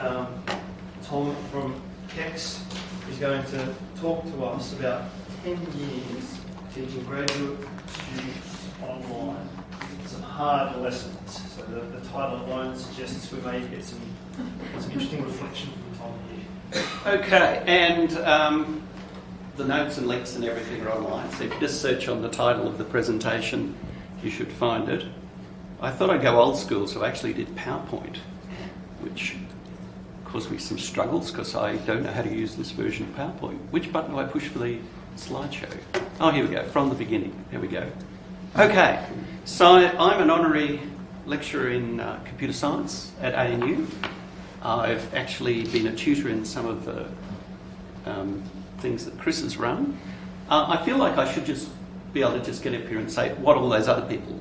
um, Tom from KEX is going to talk to us about 10 years teaching graduate students online. Some hard lessons. So the, the title alone suggests we may get some, some interesting reflection from Tom here. Okay, and um, the notes and links and everything are online. So if you just search on the title of the presentation, you should find it. I thought I'd go old school, so I actually did PowerPoint, which caused me some struggles because I don't know how to use this version of PowerPoint. Which button do I push for the slideshow? Oh, here we go, from the beginning. There we go. Okay, so I'm an honorary lecturer in uh, computer science at ANU. I've actually been a tutor in some of the um, things that Chris has run. Uh, I feel like I should just be able to just get up here and say what all those other people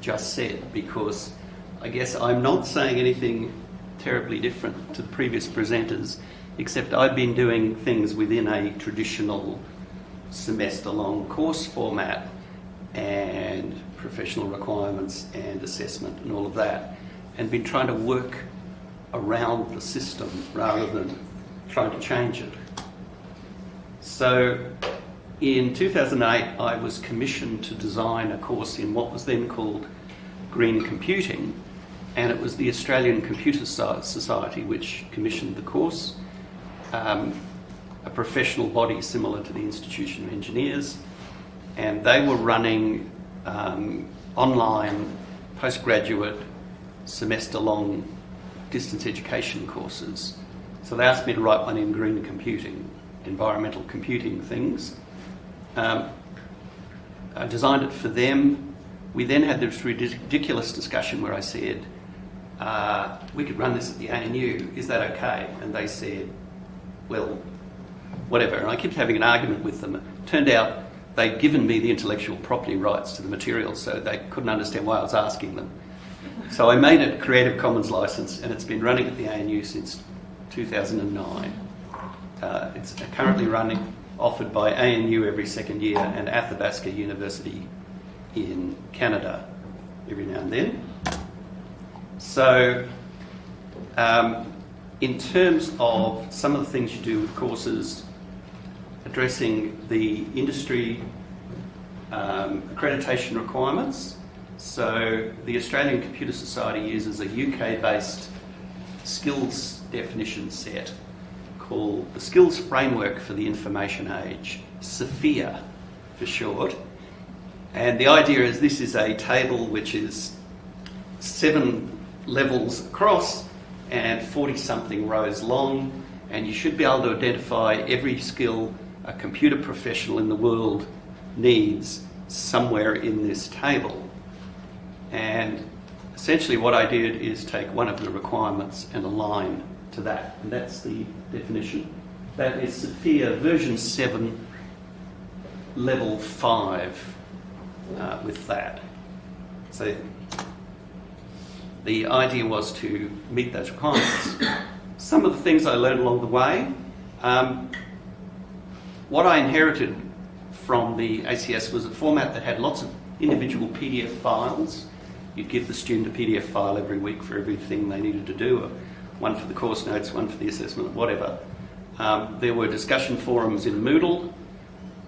just said because I guess I'm not saying anything terribly different to the previous presenters, except I've been doing things within a traditional semester long course format and professional requirements and assessment and all of that, and been trying to work around the system rather than trying to change it. So in 2008, I was commissioned to design a course in what was then called Green Computing, and it was the Australian Computer Society which commissioned the course, um, a professional body similar to the Institution of Engineers, and they were running um, online postgraduate semester-long distance education courses. So they asked me to write one in green computing, environmental computing things. Um, I designed it for them. We then had this ridiculous discussion where I said, uh, we could run this at the ANU, is that okay? And they said, well, whatever. And I kept having an argument with them. It turned out they'd given me the intellectual property rights to the material, so they couldn't understand why I was asking them. So I made it Creative Commons license, and it's been running at the ANU since 2009. Uh, it's currently running, offered by ANU every second year and Athabasca University in Canada every now and then. So, um, in terms of some of the things you do with courses, addressing the industry um, accreditation requirements. So, the Australian Computer Society uses a UK based skills definition set called the Skills Framework for the Information Age, SFIA for short. And the idea is this is a table which is seven levels across and 40 something rows long and you should be able to identify every skill a computer professional in the world needs somewhere in this table. And essentially what I did is take one of the requirements and align to that. And that's the definition. That is SFIA version 7, level 5 uh, with that. So the idea was to meet those requirements. Some of the things I learned along the way, um, what I inherited from the ACS was a format that had lots of individual PDF files. You'd give the student a PDF file every week for everything they needed to do, one for the course notes, one for the assessment, whatever. Um, there were discussion forums in Moodle.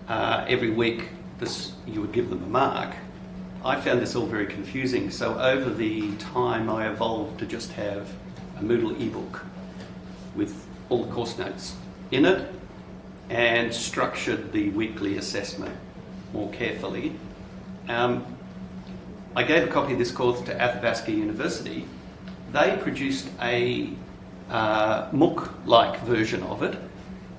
Uh, every week this, you would give them a mark I found this all very confusing, so over the time I evolved to just have a Moodle ebook with all the course notes in it and structured the weekly assessment more carefully. Um, I gave a copy of this course to Athabasca University. They produced a uh, MOOC-like version of it,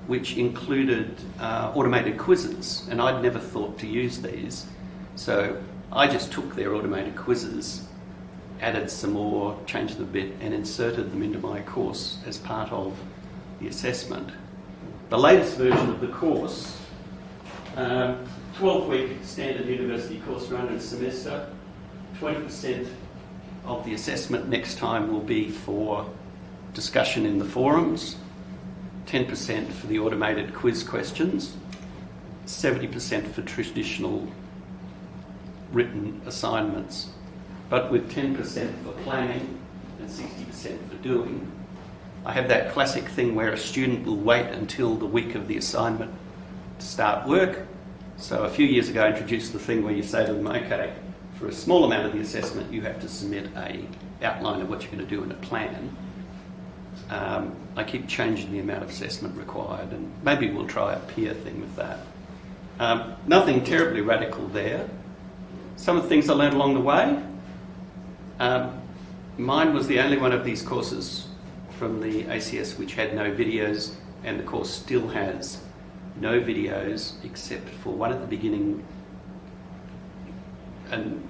which included uh, automated quizzes, and I'd never thought to use these. So I just took their automated quizzes, added some more, changed them a bit, and inserted them into my course as part of the assessment. The latest version of the course, 12-week um, standard university course run in a semester, 20% of the assessment next time will be for discussion in the forums, 10% for the automated quiz questions, 70% for traditional written assignments, but with 10% for planning and 60% for doing. I have that classic thing where a student will wait until the week of the assignment to start work. So a few years ago I introduced the thing where you say to them, okay, for a small amount of the assessment you have to submit a outline of what you're going to do in a plan. Um, I keep changing the amount of assessment required and maybe we'll try a peer thing with that. Um, nothing terribly radical there. Some of the things I learned along the way. Um, mine was the only one of these courses from the ACS which had no videos and the course still has no videos except for one at the beginning and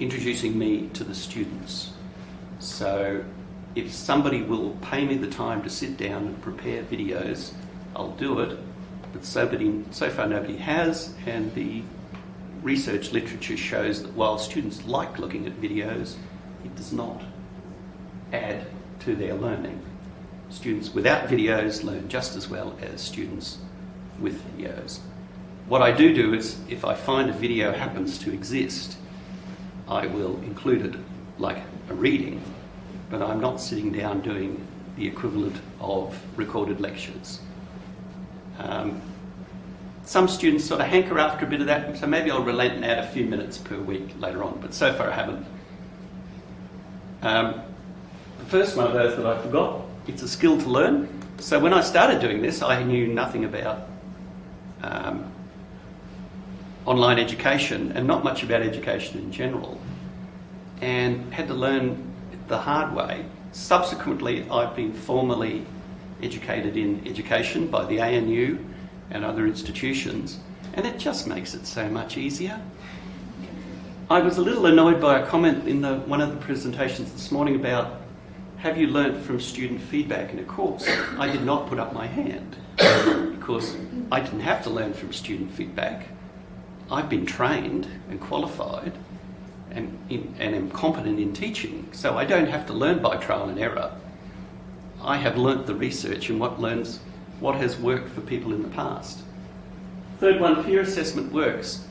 introducing me to the students. So if somebody will pay me the time to sit down and prepare videos, I'll do it. But so, so far nobody has, and the research literature shows that while students like looking at videos, it does not add to their learning. Students without videos learn just as well as students with videos. What I do do is, if I find a video happens to exist, I will include it like a reading, but I'm not sitting down doing the equivalent of recorded lectures. Um, some students sort of hanker after a bit of that, so maybe I'll relent and add a few minutes per week later on, but so far I haven't. Um, the first one of those that I forgot, it's a skill to learn. So when I started doing this, I knew nothing about um, online education and not much about education in general, and had to learn the hard way. Subsequently, I've been formally educated in education by the ANU and other institutions, and it just makes it so much easier. I was a little annoyed by a comment in the, one of the presentations this morning about have you learnt from student feedback in a course? I did not put up my hand because I didn't have to learn from student feedback. I've been trained and qualified and, in, and am competent in teaching, so I don't have to learn by trial and error. I have learnt the research and what learns what has worked for people in the past. Third one, peer assessment works.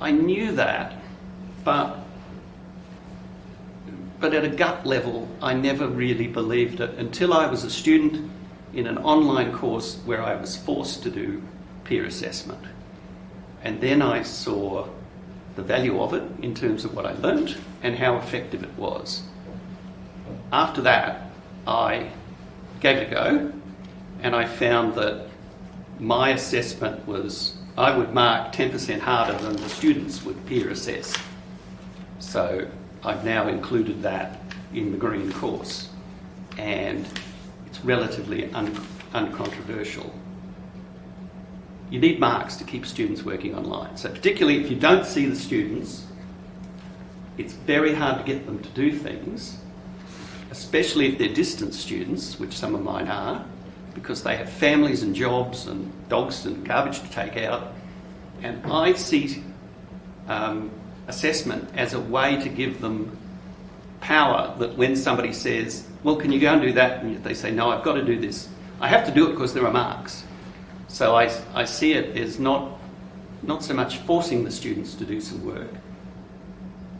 I knew that, but but at a gut level, I never really believed it until I was a student in an online course where I was forced to do peer assessment. And then I saw the value of it in terms of what I learnt and how effective it was. After that, I gave it a go and I found that my assessment was I would mark 10% harder than the students would peer assess. So I've now included that in the green course and it's relatively un uncontroversial you need marks to keep students working online. So particularly if you don't see the students, it's very hard to get them to do things, especially if they're distance students, which some of mine are, because they have families and jobs and dogs and garbage to take out. And I see um, assessment as a way to give them power that when somebody says, well, can you go and do that? And they say, no, I've got to do this. I have to do it because there are marks. So I, I see it as not, not so much forcing the students to do some work,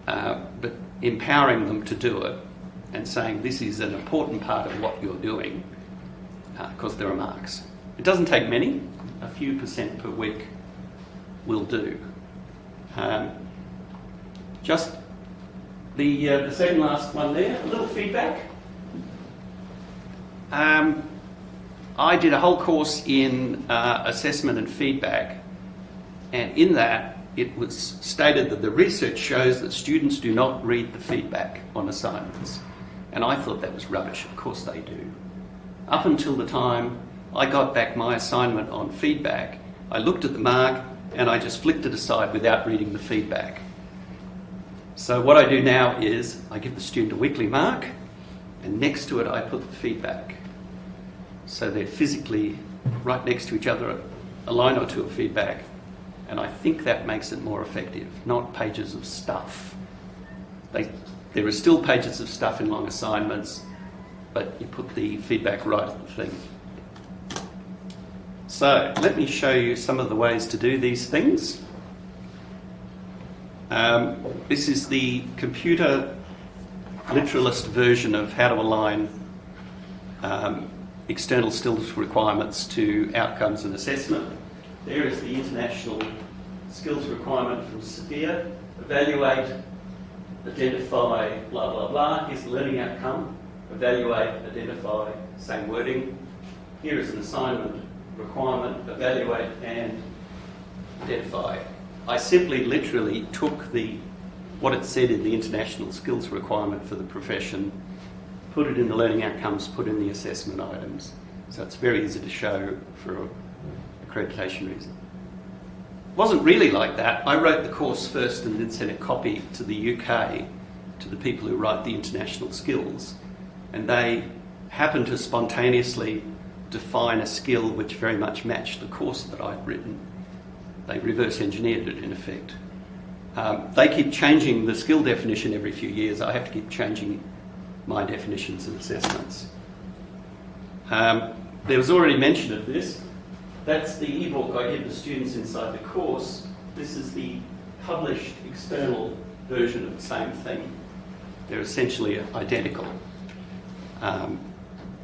uh, but empowering them to do it and saying this is an important part of what you're doing because uh, there are marks. It doesn't take many, a few percent per week will do. Um, just the, uh, the second last one there, a little feedback. Um, I did a whole course in uh, assessment and feedback, and in that it was stated that the research shows that students do not read the feedback on assignments. And I thought that was rubbish, of course they do. Up until the time I got back my assignment on feedback, I looked at the mark and I just flicked it aside without reading the feedback. So what I do now is I give the student a weekly mark and next to it I put the feedback. So they're physically right next to each other, a line or two of feedback. And I think that makes it more effective, not pages of stuff. They, there are still pages of stuff in long assignments, but you put the feedback right at the thing. So let me show you some of the ways to do these things. Um, this is the computer literalist version of how to align um, external skills requirements to outcomes and assessment. There is the international skills requirement from SFIA. Evaluate, identify, blah, blah, blah. Here's the learning outcome. Evaluate, identify, same wording. Here is an assignment requirement, evaluate and identify. I simply literally took the what it said in the international skills requirement for the profession, put it in the learning outcomes, put in the assessment items. So it's very easy to show for accreditation reason. It wasn't really like that. I wrote the course first and then sent a copy to the UK to the people who write the international skills. And they happened to spontaneously define a skill which very much matched the course that I'd written. They reverse engineered it in effect. Um, they keep changing the skill definition every few years. I have to keep changing my definitions and assessments. Um, there was already mention of this. That's the ebook I give the students inside the course. This is the published external version of the same thing. They're essentially identical. Um,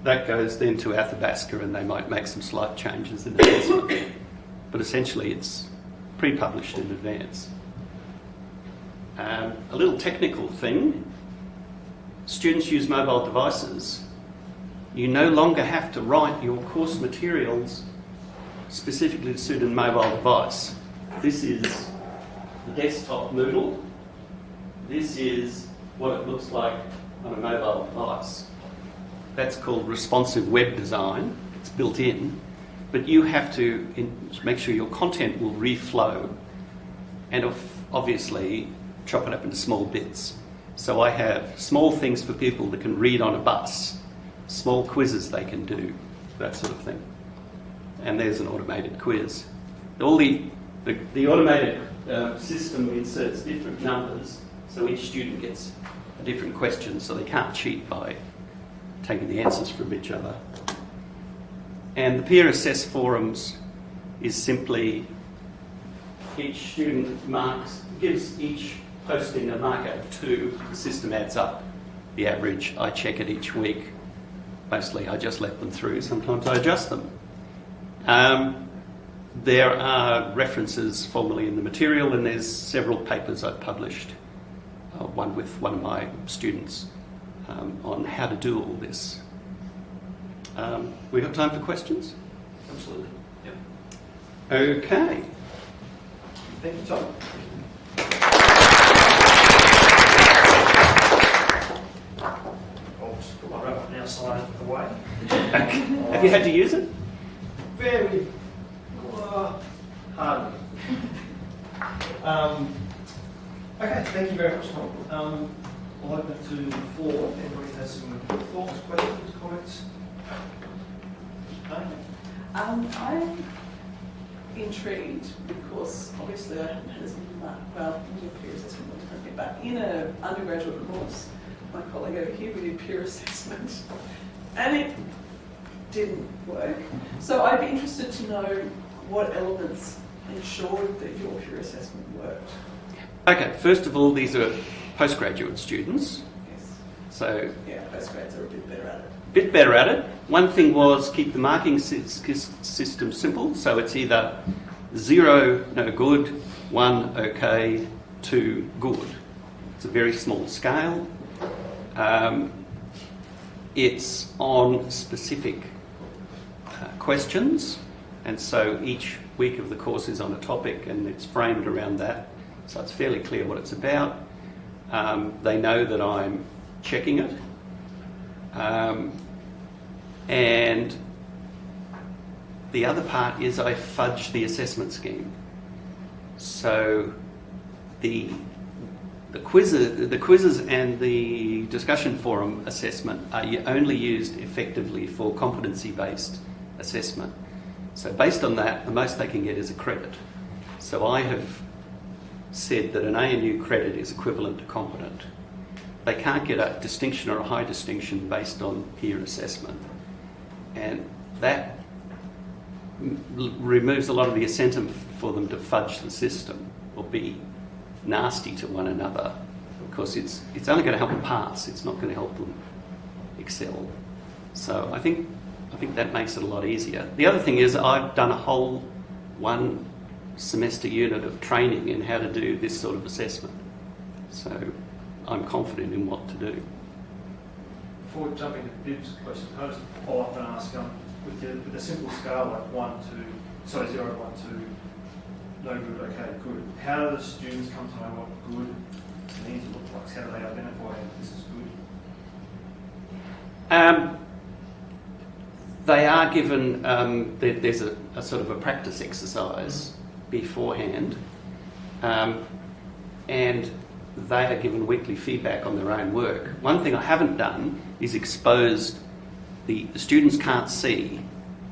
that goes then to Athabasca and they might make some slight changes in assessment. but essentially it's pre-published in advance. Um, a little technical thing, students use mobile devices. You no longer have to write your course materials specifically to suit a mobile device. This is the desktop Moodle. This is what it looks like on a mobile device. That's called responsive web design. It's built in. But you have to make sure your content will reflow and obviously chop it up into small bits. So I have small things for people that can read on a bus, small quizzes they can do, that sort of thing. And there's an automated quiz. All the, the, the automated uh, system inserts different numbers, so each student gets a different question, so they can't cheat by taking the answers from each other. And the peer assess forums is simply each student marks, gives each posting a mark out of two, the system adds up the average. I check it each week. Mostly I just let them through, sometimes I adjust them. Um, there are references formally in the material and there's several papers I've published, uh, one with one of my students um, on how to do all this. Um, we got time for questions? Absolutely. Yep. Okay. Thank you, Tom. I'll just put my wrap now slide away. Have you had to use it? Very uh, hard. Um, okay, thank you very much, Tom. Um, I'll open it to the floor. If anybody has some thoughts, questions, comments? No? Um, I'm intrigued because obviously I haven't had as much, well, we peer assessment differently, but in an undergraduate course, my colleague over here, we did peer assessment and it didn't work. So I'd be interested to know what elements ensured that your peer assessment worked. Okay, first of all, these are postgraduate students, Yes. so Yeah, postgrads are a bit better at it. bit better at it. One thing was keep the marking sy- sy- system simple, so it's either zero, no good, one, okay, two, good. It's a very small scale. Um, it's on specific uh, questions, and so each week of the course is on a topic and it's framed around that, so it's fairly clear what it's about. Um, they know that I'm checking it. Um, and the other part is I fudge the assessment scheme. So the the quizzes, the quizzes and the discussion forum assessment are only used effectively for competency-based assessment. So based on that, the most they can get is a credit. So I have said that an ANU credit is equivalent to competent. They can't get a distinction or a high distinction based on peer assessment. And that removes a lot of the incentive for them to fudge the system or be nasty to one another because it's, it's only going to help them pass, it's not going to help them excel. So I think I think that makes it a lot easier. The other thing is I've done a whole one semester unit of training in how to do this sort of assessment. So I'm confident in what to do. Before jumping to Viv's question, can I just follow up and ask, um, with the, with a simple scale like one, two, sorry, zero, one, two, no good, okay, good. How do the students come to know what good means to look like? How do they identify this is good? Um, they are given, um, there's a, a sort of a practice exercise beforehand, um, and they are given weekly feedback on their own work. One thing I haven't done is exposed, the, the students can't see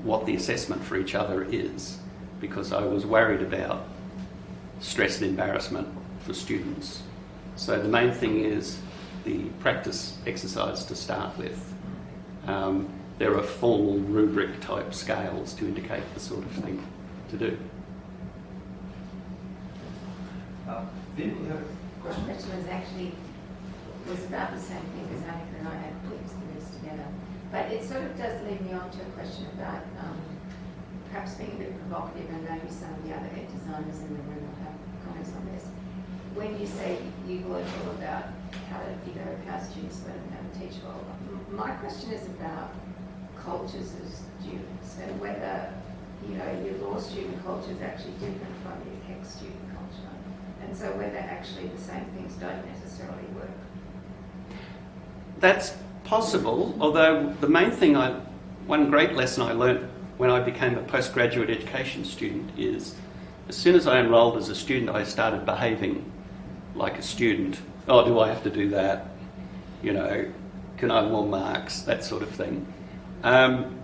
what the assessment for each other is because I was worried about stress and embarrassment for students. So the main thing is the practice exercise to start with. Um, there are formal rubric type scales to indicate the sort of thing to do. Viv, you have a My question? question was actually, was about the same thing as Annika and I had put this together. But it sort of does lead me on to a question about um, perhaps being a bit provocative, and maybe some of the other ed designers in the room will have comments on this. When you say you learn all about how to, you know, how students learn how to teach well, my question is about cultures of students and whether, you know, your law student culture is actually different from your tech student culture. And so whether actually the same things don't necessarily work. That's possible, although the main thing I, one great lesson I learnt when I became a postgraduate education student is as soon as I enrolled as a student, I started behaving like a student. Oh, do I have to do that? You know, can I more marks? That sort of thing. Um,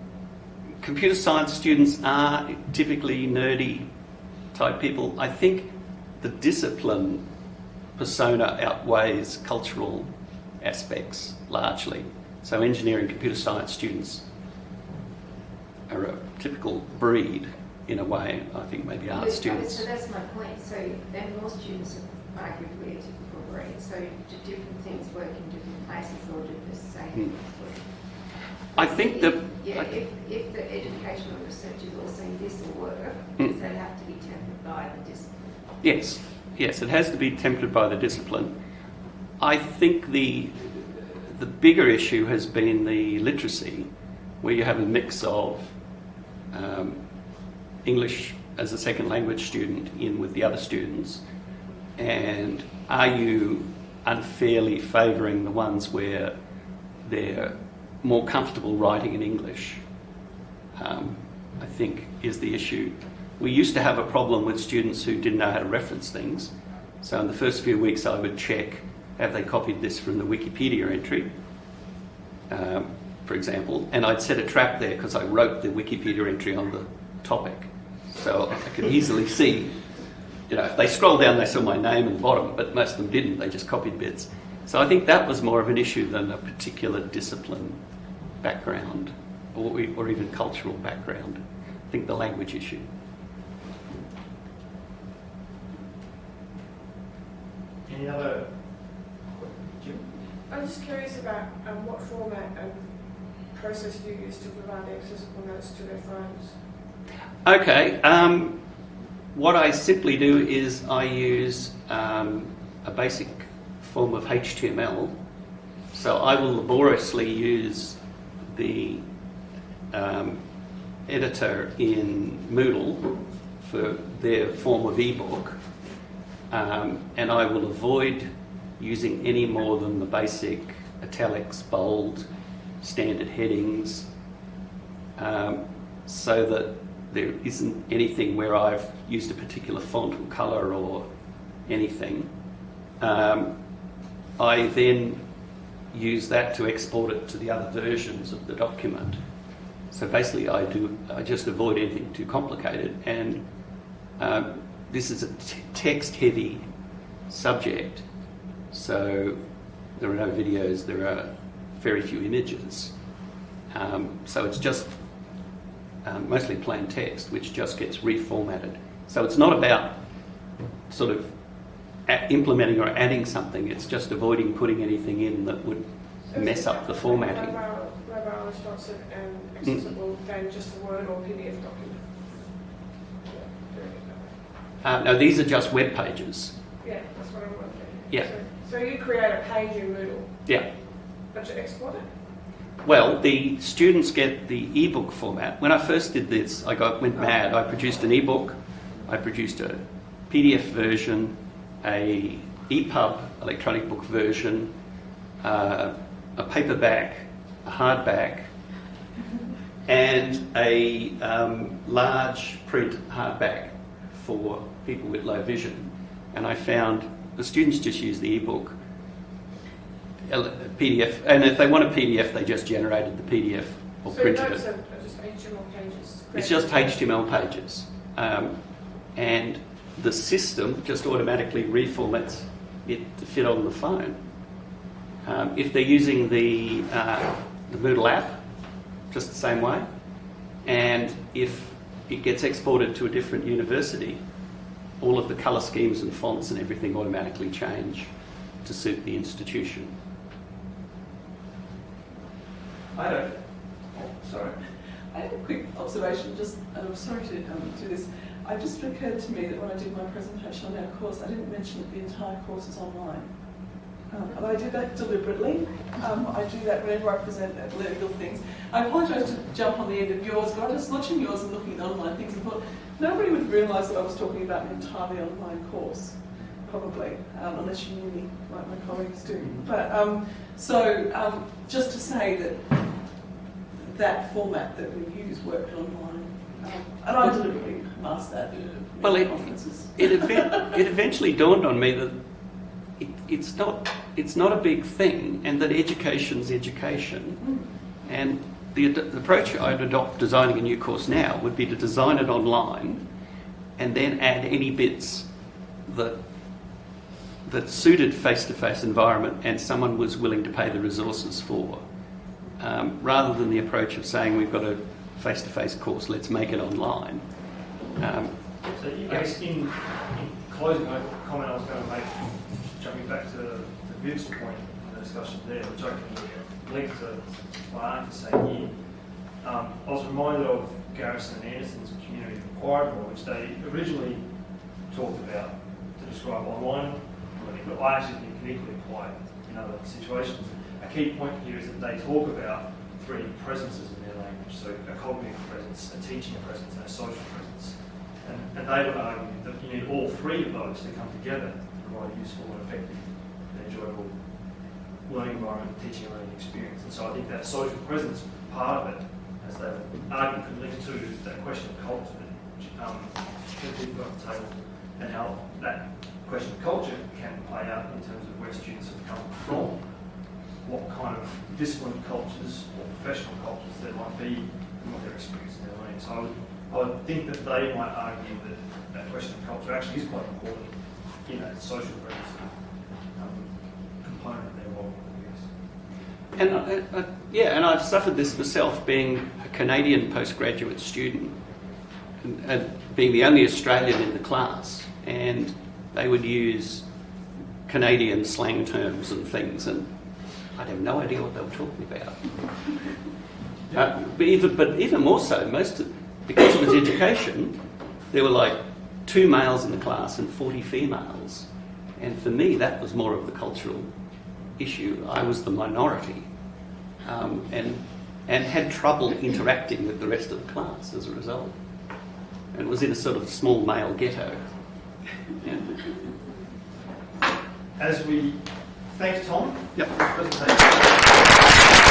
computer science students are typically nerdy type people. I think the discipline persona outweighs cultural aspects largely. So engineering, computer science students are a typical breed in a way. I think maybe art students. So that's my point. So then more students are arguably a typical breed. So do different things work in different places or do the same Hmm. work? I think the Yeah, if, if the educational research is all saying this will work, Hmm. does that have to be tempered by the discipline? Yes, yes, it has to be tempered by the discipline. I think the the bigger issue has been the literacy, where you have a mix of um, English as a second language student in with the other students, and are you unfairly favouring the ones where they're more comfortable writing in English? um, I think is the issue. We used to have a problem with students who didn't know how to reference things. So in the first few weeks, I would check have they copied this from the Wikipedia entry, um, for example, and I'd set a trap there because I wrote the Wikipedia entry on the topic. So I could easily see, you know, if they scroll down, they saw my name the bottom, but most of them didn't, they just copied bits. So I think that was more of an issue than a particular discipline background or, or even cultural background. I think the language issue. Any other? I'm just curious about um, what format and process you use to provide accessible notes to their phones. Okay, um, what I simply do is I use um, a basic form of HTML. So I will laboriously use the um, editor in Moodle for their form of ebook, um, and I will avoid using any more than the basic italics, bold, standard headings, um, so that there isn't anything where I've used a particular font or colour or anything. Um, I then use that to export it to the other versions of the document. So basically, I do I just avoid anything too complicated, and um, this is a t- text-heavy subject, so there are no videos, there are very few images. Um, so it's just um, mostly plain text, which just gets reformatted. So it's not about sort of implementing or adding something, it's just avoiding putting anything in that would So mess up the formatting. Mobile, mobile unresponsive and Mm. accessible than just a Word or PDF document. Yeah, doing it that way. Uh, no, these are just web pages. Yeah, that's what I'm wondering. Yeah. So, so you create a page in Moodle, Yeah. but you export it? Well, the students get the ebook format. When I first did this, I got went mad. I produced an ebook, I produced a PDF version, a EPUB electronic book version, uh, a paperback, a hardback, and a um, large print hardback for people with low vision. And I found the students just use the ebook PDF, and if they want a PDF, they just generated the PDF or so printed it. are, just HTML pages. It's just HTML pages, um, and the system just automatically reformats it to fit on the phone. Um, if they're using the uh, the Moodle app, just the same way, and if it gets exported to a different university, all of the colour schemes and fonts and everything automatically change to suit the institution. I don't. Oh, sorry. I have a quick observation, just, I'm sorry to um, do this. It just occurred to me that when I did my presentation on our course, I didn't mention that the entire course is online. Um, and I did that deliberately. Um, I do that whenever I present at legal things. I apologise to jump on the end of yours, but I was watching yours and looking at online things and thought nobody would realise that I was talking about an entirely online course, probably, um, unless you knew me like my colleagues do. But um, so um, just to say that that format that we use worked online. Um, and I deliberately masked that Well, it- it, it eventually dawned on me that it's not it's not a big thing, and that education's education. And the, the approach I'd adopt designing a new course now would be to design it online, and then add any bits that that suited face-to-face environment, and someone was willing to pay the resources for, um, rather than the approach of saying we've got a face-to-face course, let's make it online. Um, So I guess in, in closing, a comment I was going to make, jumping back to, to Viv's point in the discussion there, which I can link to Ark is saying here. Um, I was reminded of Garrison and Anderson's community of inquiry model, which they originally talked about to describe online learning, but I actually think can equally apply in other situations. A key point here is that they talk about three presences in their language, so a cognitive presence, a teaching presence, and a social presence. And, and they would argue that you need all three of those to come together to provide a useful and effective and enjoyable learning environment, teaching and learning experience. And so I think that social presence part of it, as they argue, could link to that question of culture that um, people on the table and how that question of culture can play out in terms of where students have come from, what kind of disciplined cultures or professional cultures there might be and what their experience in their learning. So I would, I would think that they might argue that that question of culture actually is quite important in that social presence um, component of their I guess. And uh, uh, yeah, and I've suffered this myself, being a Canadian postgraduate student, and, and being the only Australian in the class, and they would use Canadian slang terms and things, and I'd have no idea what they were talking about. Uh, but even but even more so, most of, because it was education, there were like two males in the class and forty females, and for me that was more of the cultural issue. I was the minority, um, and and had trouble interacting with the rest of the class as a result, and was in a sort of small male ghetto. Yeah. As we thank Tom Yep. for his presentation.